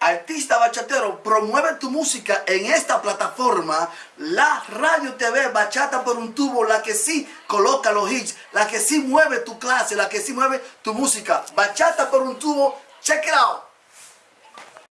Artista bachatero, promueve tu música en esta plataforma, la Radio TV Bachata por un tubo, la que sí coloca los hits, la que sí mueve tu clase, la que sí mueve tu música. Bachata por un tubo, check it out.